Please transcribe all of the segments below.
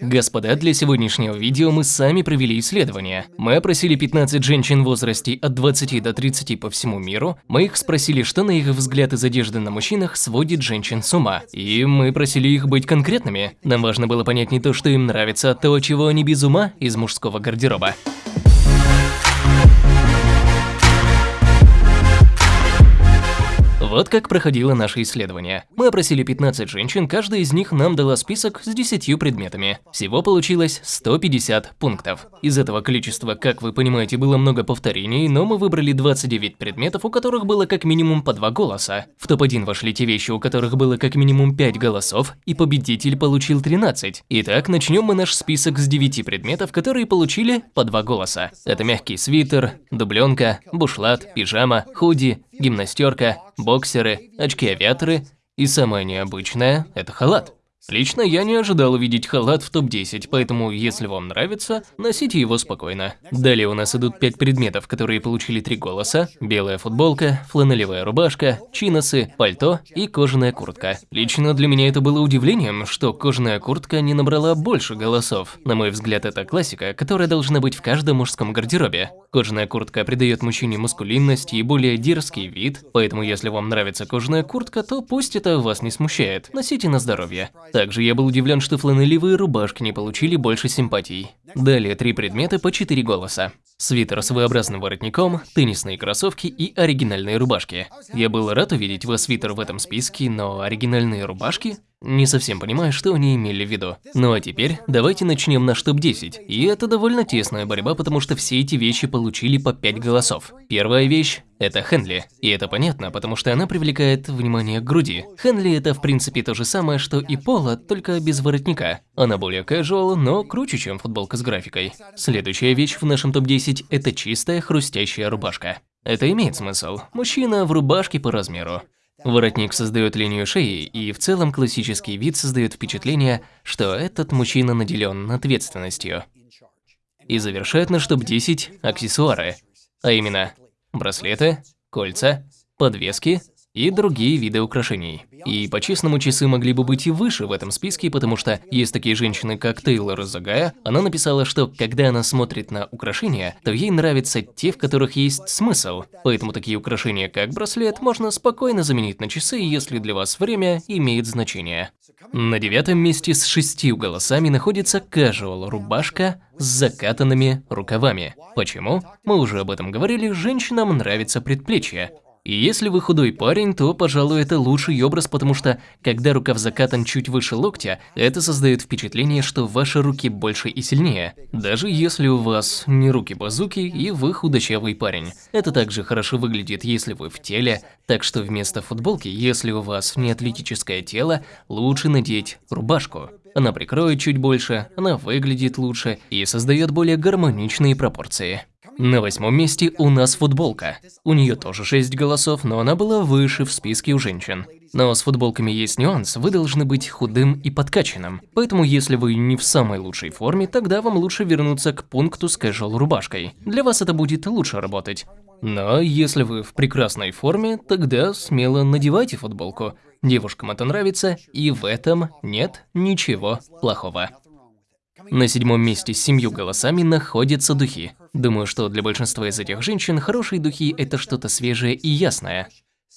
Господа, для сегодняшнего видео мы сами провели исследование. Мы опросили 15 женщин в возрасте от 20 до 30 по всему миру. Мы их спросили, что на их взгляд из одежды на мужчинах сводит женщин с ума. И мы просили их быть конкретными. Нам важно было понять не то, что им нравится, а то, чего они без ума из мужского гардероба. Вот как проходило наше исследование. Мы опросили 15 женщин, каждая из них нам дала список с 10 предметами. Всего получилось 150 пунктов. Из этого количества, как вы понимаете, было много повторений, но мы выбрали 29 предметов, у которых было как минимум по 2 голоса. В топ-1 вошли те вещи, у которых было как минимум 5 голосов, и победитель получил 13. Итак, начнем мы наш список с 9 предметов, которые получили по 2 голоса. Это мягкий свитер, дубленка, бушлат, пижама, худи, гимнастерка, боксеры, очки-авиаторы и самое необычное – это халат. Лично я не ожидал увидеть халат в топ-10, поэтому, если вам нравится, носите его спокойно. Далее у нас идут 5 предметов, которые получили 3 голоса. Белая футболка, фланелевая рубашка, чиносы, пальто и кожаная куртка. Лично для меня это было удивлением, что кожаная куртка не набрала больше голосов. На мой взгляд, это классика, которая должна быть в каждом мужском гардеробе. Кожаная куртка придает мужчине мускулинность и более дерзкий вид, поэтому если вам нравится кожаная куртка, то пусть это вас не смущает. Носите на здоровье. Также я был удивлен, что фланелевые рубашки не получили больше симпатий. Далее три предмета по четыре голоса. Свитер с V-образным воротником, теннисные кроссовки и оригинальные рубашки. Я был рад увидеть вас свитер в этом списке, но оригинальные рубашки? Не совсем понимаю, что они имели в виду. Ну а теперь давайте начнем наш топ-10. И это довольно тесная борьба, потому что все эти вещи получили по 5 голосов. Первая вещь – это Хенли. И это понятно, потому что она привлекает внимание к груди. Хенли – это в принципе то же самое, что и Пола, только без воротника. Она более casual, но круче, чем футболка с графикой. Следующая вещь в нашем топ-10 – это чистая хрустящая рубашка. Это имеет смысл. Мужчина в рубашке по размеру. Воротник создает линию шеи, и в целом классический вид создает впечатление, что этот мужчина наделен ответственностью. И завершает наш топ-10 аксессуары, а именно браслеты, кольца, подвески и другие виды украшений. И по-честному, часы могли бы быть и выше в этом списке, потому что есть такие женщины, как Тейлор Загая. Она написала, что когда она смотрит на украшения, то ей нравятся те, в которых есть смысл. Поэтому такие украшения, как браслет, можно спокойно заменить на часы, если для вас время имеет значение. На девятом месте с шестью голосами находится casual рубашка с закатанными рукавами. Почему? Мы уже об этом говорили, женщинам нравится предплечье. И если вы худой парень, то, пожалуй, это лучший образ, потому что, когда рукав закатан чуть выше локтя, это создает впечатление, что ваши руки больше и сильнее. Даже если у вас не руки-базуки и вы худощавый парень. Это также хорошо выглядит, если вы в теле, так что вместо футболки, если у вас не атлетическое тело, лучше надеть рубашку. Она прикроет чуть больше, она выглядит лучше и создает более гармоничные пропорции. На восьмом месте у нас футболка. У нее тоже 6 голосов, но она была выше в списке у женщин. Но с футболками есть нюанс, вы должны быть худым и подкачанным. Поэтому если вы не в самой лучшей форме, тогда вам лучше вернуться к пункту с casual рубашкой. Для вас это будет лучше работать. Но если вы в прекрасной форме, тогда смело надевайте футболку. Девушкам это нравится, и в этом нет ничего плохого. На седьмом месте с семью голосами находятся духи. Думаю, что для большинства из этих женщин хорошие духи – это что-то свежее и ясное.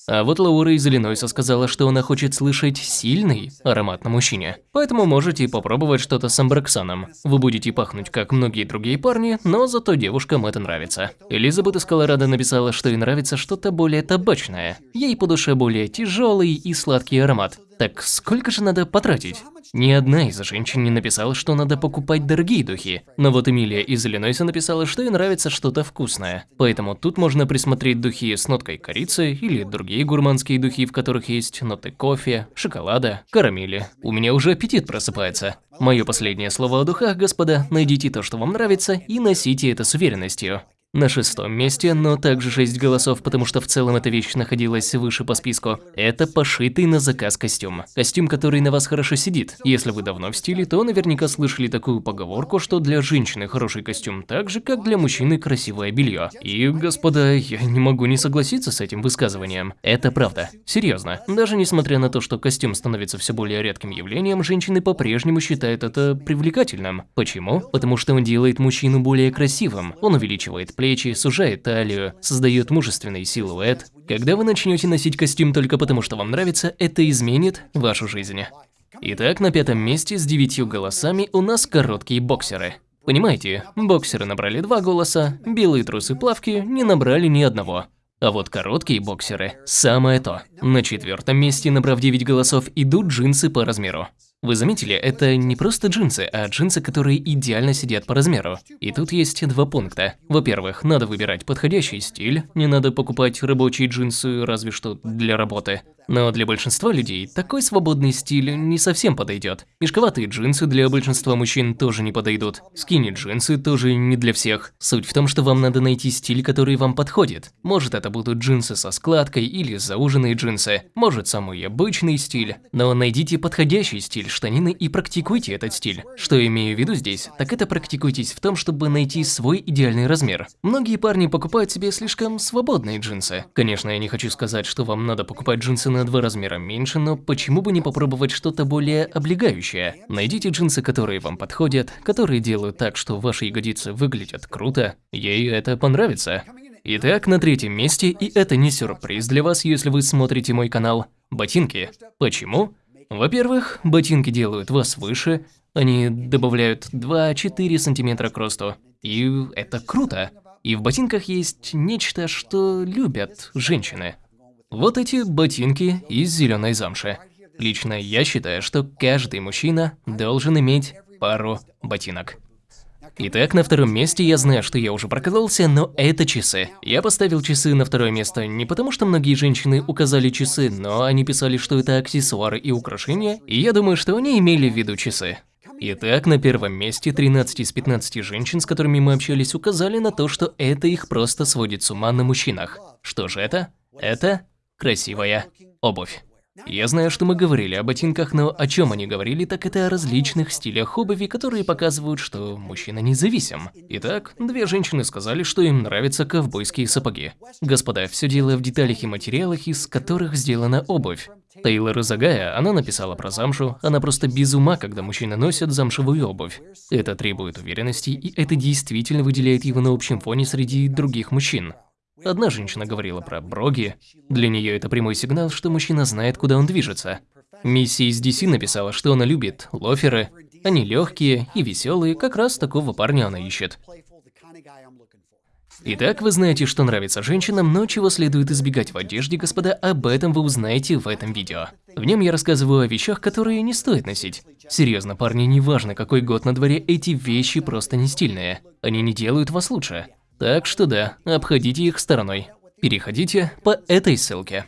А вот Лаура из Иллинойса сказала, что она хочет слышать сильный аромат на мужчине. Поэтому можете попробовать что-то с амброксаном. Вы будете пахнуть, как многие другие парни, но зато девушкам это нравится. Элизабет из Колорадо написала, что ей нравится что-то более табачное. Ей по душе более тяжелый и сладкий аромат. Так сколько же надо потратить? Ни одна из женщин не написала, что надо покупать дорогие духи. Но вот Эмилия из Иллинойса написала, что ей нравится что-то вкусное. Поэтому тут можно присмотреть духи с ноткой корицы или другие гурманские духи, в которых есть ноты кофе, шоколада, карамели. У меня уже аппетит просыпается. Мое последнее слово о духах, господа, найдите то, что вам нравится, и носите это с уверенностью. На шестом месте, но также 6 голосов, потому что в целом эта вещь находилась выше по списку, это пошитый на заказ костюм. Костюм, который на вас хорошо сидит. Если вы давно в стиле, то наверняка слышали такую поговорку, что для женщины хороший костюм так же, как для мужчины красивое белье. И, господа, я не могу не согласиться с этим высказыванием. Это правда. Серьезно. Даже несмотря на то, что костюм становится все более редким явлением, женщины по-прежнему считают это привлекательным. Почему? Потому что он делает мужчину более красивым. Он увеличивает плечи, сужает талию, создает мужественный силуэт. Когда вы начнете носить костюм только потому, что вам нравится, это изменит вашу жизнь. Итак, на пятом месте с девятью голосами у нас короткие боксеры. Понимаете, боксеры набрали два голоса, белые трусы-плавки не набрали ни одного. А вот короткие боксеры – самое то. На четвертом месте, набрав 9 голосов, идут джинсы по размеру. Вы заметили, это не просто джинсы, а джинсы, которые идеально сидят по размеру. И тут есть два пункта. Во-первых, надо выбирать подходящий стиль, не надо покупать рабочие джинсы разве что для работы. Но для большинства людей такой свободный стиль не совсем подойдет. Мешковатые джинсы для большинства мужчин тоже не подойдут. Скини-джинсы тоже не для всех. Суть в том, что вам надо найти стиль, который вам подходит. Может это будут джинсы со складкой или зауженные джинсы. Может самый обычный стиль. Но найдите подходящий стиль штанины и практикуйте этот стиль. Что имею в виду здесь, так это практикуйтесь в том, чтобы найти свой идеальный размер. Многие парни покупают себе слишком свободные джинсы. Конечно, я не хочу сказать, что вам надо покупать джинсы на два размера меньше, но почему бы не попробовать что-то более облегающее? Найдите джинсы, которые вам подходят, которые делают так, что ваши ягодицы выглядят круто. Ей это понравится. Итак, на третьем месте, и это не сюрприз для вас, если вы смотрите мой канал, ботинки. Почему? Во-первых, ботинки делают вас выше, они добавляют 2-4 сантиметра к росту. И это круто. И в ботинках есть нечто, что любят женщины. Вот эти ботинки из зеленой замши. Лично я считаю, что каждый мужчина должен иметь пару ботинок. Итак, на втором месте я знаю, что я уже прокололся, но это часы. Я поставил часы на второе место не потому, что многие женщины указали часы, но они писали, что это аксессуары и украшения, и я думаю, что они имели в виду часы. Итак, на первом месте 13 из 15 женщин, с которыми мы общались, указали на то, что это их просто сводит с ума на мужчинах. Что же это? Это красивая обувь. Я знаю, что мы говорили о ботинках, но о чем они говорили, так это о различных стилях обуви, которые показывают, что мужчина независим. Итак, две женщины сказали, что им нравятся ковбойские сапоги. Господа, все дело в деталях и материалах, из которых сделана обувь. Тейлор Изагая, она написала про замшу, она просто без ума, когда мужчины носят замшевую обувь. Это требует уверенности, и это действительно выделяет его на общем фоне среди других мужчин. Одна женщина говорила про броги. Для нее это прямой сигнал, что мужчина знает, куда он движется. Мисси из DC написала, что она любит лоферы. Они легкие и веселые, как раз такого парня она ищет. Итак, вы знаете, что нравится женщинам, но чего следует избегать в одежде, господа, об этом вы узнаете в этом видео. В нем я рассказываю о вещах, которые не стоит носить. Серьезно, парни, неважно какой год на дворе, эти вещи просто не стильные. Они не делают вас лучше. Так что да, обходите их стороной. Переходите по этой ссылке.